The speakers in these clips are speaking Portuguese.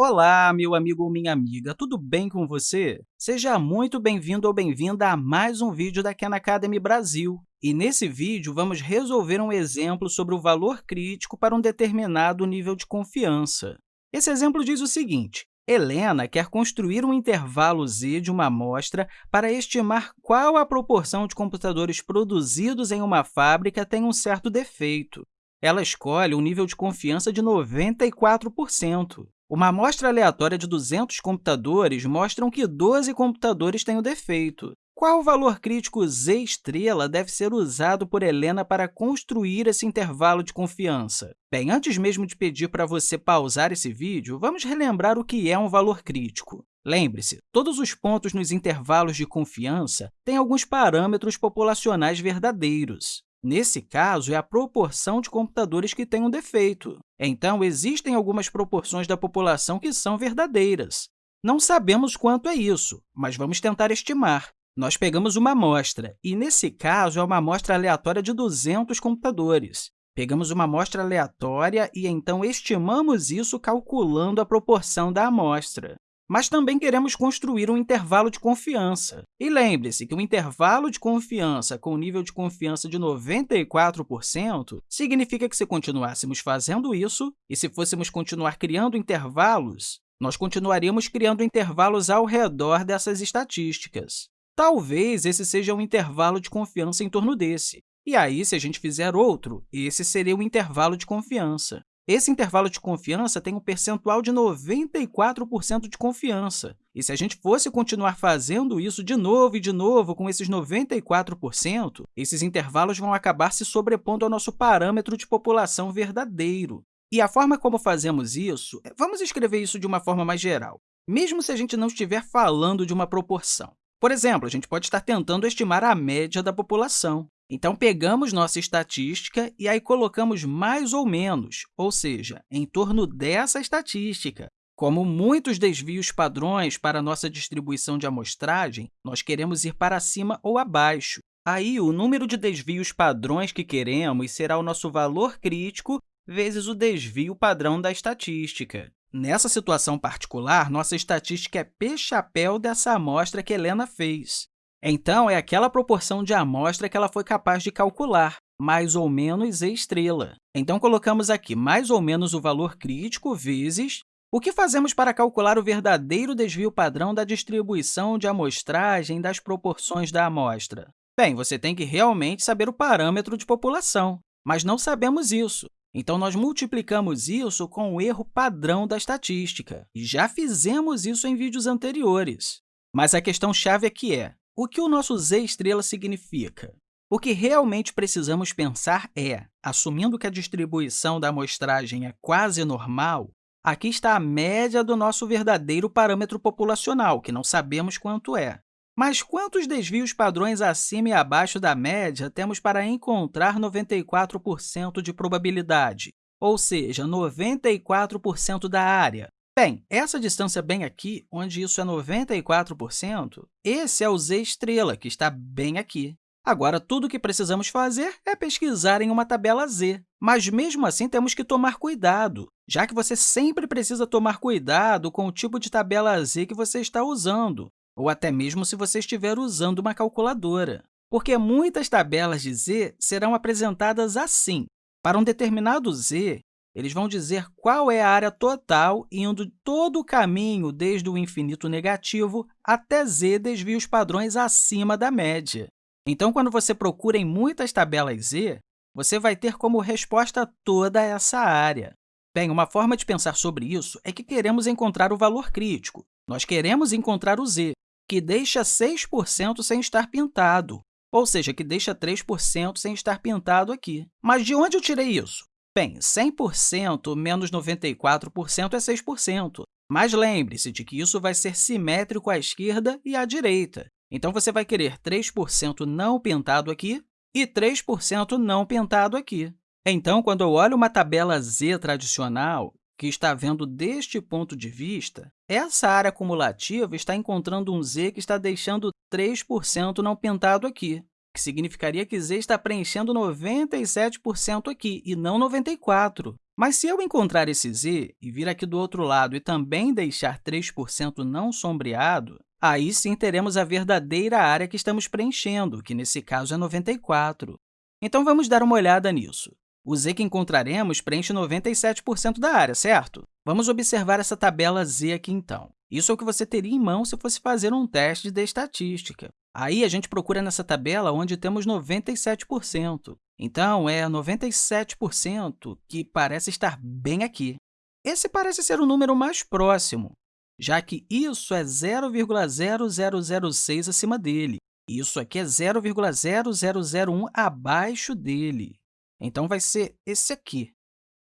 Olá, meu amigo ou minha amiga, tudo bem com você? Seja muito bem-vindo ou bem-vinda a mais um vídeo da Khan Academy Brasil. E nesse vídeo, vamos resolver um exemplo sobre o valor crítico para um determinado nível de confiança. Esse exemplo diz o seguinte, Helena quer construir um intervalo z de uma amostra para estimar qual a proporção de computadores produzidos em uma fábrica tem um certo defeito. Ela escolhe um nível de confiança de 94%. Uma amostra aleatória de 200 computadores mostra que 12 computadores têm o defeito. Qual valor crítico z estrela deve ser usado por Helena para construir esse intervalo de confiança? Bem, antes mesmo de pedir para você pausar esse vídeo, vamos relembrar o que é um valor crítico. Lembre-se, todos os pontos nos intervalos de confiança têm alguns parâmetros populacionais verdadeiros. Nesse caso, é a proporção de computadores que têm um defeito. Então, existem algumas proporções da população que são verdadeiras. Não sabemos quanto é isso, mas vamos tentar estimar. Nós pegamos uma amostra, e, nesse caso, é uma amostra aleatória de 200 computadores. Pegamos uma amostra aleatória e, então, estimamos isso calculando a proporção da amostra mas também queremos construir um intervalo de confiança. E lembre-se que um intervalo de confiança com nível de confiança de 94% significa que, se continuássemos fazendo isso, e se fôssemos continuar criando intervalos, nós continuaríamos criando intervalos ao redor dessas estatísticas. Talvez esse seja um intervalo de confiança em torno desse. E aí, se a gente fizer outro, esse seria o intervalo de confiança. Esse intervalo de confiança tem um percentual de 94% de confiança. E se a gente fosse continuar fazendo isso de novo e de novo com esses 94%, esses intervalos vão acabar se sobrepondo ao nosso parâmetro de população verdadeiro. E a forma como fazemos isso, é, vamos escrever isso de uma forma mais geral, mesmo se a gente não estiver falando de uma proporção. Por exemplo, a gente pode estar tentando estimar a média da população. Então, pegamos nossa estatística e aí colocamos mais ou menos, ou seja, em torno dessa estatística. Como muitos desvios padrões para nossa distribuição de amostragem, nós queremos ir para cima ou abaixo. Aí, o número de desvios padrões que queremos será o nosso valor crítico vezes o desvio padrão da estatística. Nessa situação particular, nossa estatística é p-chapéu dessa amostra que Helena fez. Então, é aquela proporção de amostra que ela foi capaz de calcular, mais ou menos e estrela. Então, colocamos aqui mais ou menos o valor crítico vezes o que fazemos para calcular o verdadeiro desvio padrão da distribuição de amostragem das proporções da amostra? Bem, você tem que realmente saber o parâmetro de população, mas não sabemos isso. Então, nós multiplicamos isso com o erro padrão da estatística. E já fizemos isso em vídeos anteriores. Mas a questão-chave aqui é, o que o nosso z estrela significa? O que realmente precisamos pensar é, assumindo que a distribuição da amostragem é quase normal, aqui está a média do nosso verdadeiro parâmetro populacional, que não sabemos quanto é. Mas quantos desvios padrões acima e abaixo da média temos para encontrar 94% de probabilidade, ou seja, 94% da área? Bem, essa distância bem aqui, onde isso é 94%, esse é o z estrela, que está bem aqui. Agora, tudo o que precisamos fazer é pesquisar em uma tabela z, mas mesmo assim temos que tomar cuidado, já que você sempre precisa tomar cuidado com o tipo de tabela z que você está usando, ou até mesmo se você estiver usando uma calculadora, porque muitas tabelas de z serão apresentadas assim. Para um determinado z, eles vão dizer qual é a área total indo todo o caminho desde o infinito negativo até z desvios padrões acima da média. Então, quando você procura em muitas tabelas z, você vai ter como resposta toda essa área. Bem, uma forma de pensar sobre isso é que queremos encontrar o valor crítico. Nós queremos encontrar o z, que deixa 6% sem estar pintado, ou seja, que deixa 3% sem estar pintado aqui. Mas de onde eu tirei isso? Bem, 100% menos 94% é 6%, mas lembre-se de que isso vai ser simétrico à esquerda e à direita. Então, você vai querer 3% não pintado aqui e 3% não pintado aqui. Então, quando eu olho uma tabela Z tradicional, que está vendo deste ponto de vista, essa área acumulativa está encontrando um z que está deixando 3% não pintado aqui que significaria que z está preenchendo 97% aqui, e não 94%. Mas se eu encontrar esse z e vir aqui do outro lado e também deixar 3% não sombreado, aí sim teremos a verdadeira área que estamos preenchendo, que nesse caso é 94. Então, vamos dar uma olhada nisso. O z que encontraremos preenche 97% da área, certo? Vamos observar essa tabela z aqui, então. Isso é o que você teria em mão se fosse fazer um teste de estatística. Aí, a gente procura nessa tabela onde temos 97%. Então, é 97% que parece estar bem aqui. Esse parece ser o número mais próximo, já que isso é 0,0006 acima dele. Isso aqui é 0,0001 abaixo dele. Então, vai ser esse aqui.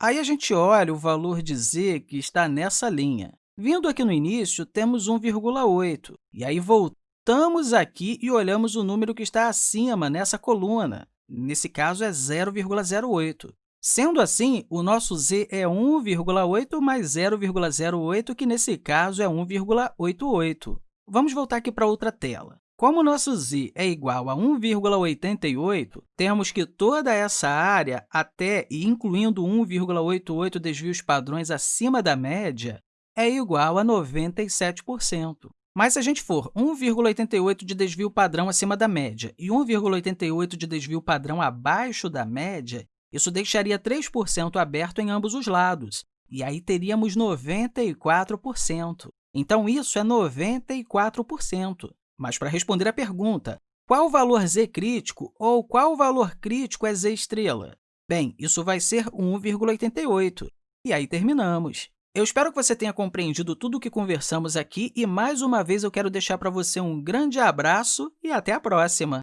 Aí, a gente olha o valor de z que está nessa linha. Vindo aqui no início, temos 1,8, e aí voltamos aqui e olhamos o número que está acima nessa coluna. Nesse caso, é 0,08. Sendo assim, o nosso z é 1,8 mais 0,08, que nesse caso é 1,88. Vamos voltar aqui para outra tela. Como nosso z é igual a 1,88, temos que toda essa área, até e incluindo 1,88 desvios padrões acima da média, é igual a 97%. Mas se a gente for 1,88 de desvio padrão acima da média e 1,88 de desvio padrão abaixo da média, isso deixaria 3% aberto em ambos os lados, e aí teríamos 94%. Então, isso é 94%. Mas, para responder à pergunta, qual valor z crítico ou qual valor crítico é z estrela? Bem, isso vai ser 1,88. E aí terminamos. Eu espero que você tenha compreendido tudo o que conversamos aqui e, mais uma vez, eu quero deixar para você um grande abraço e até a próxima!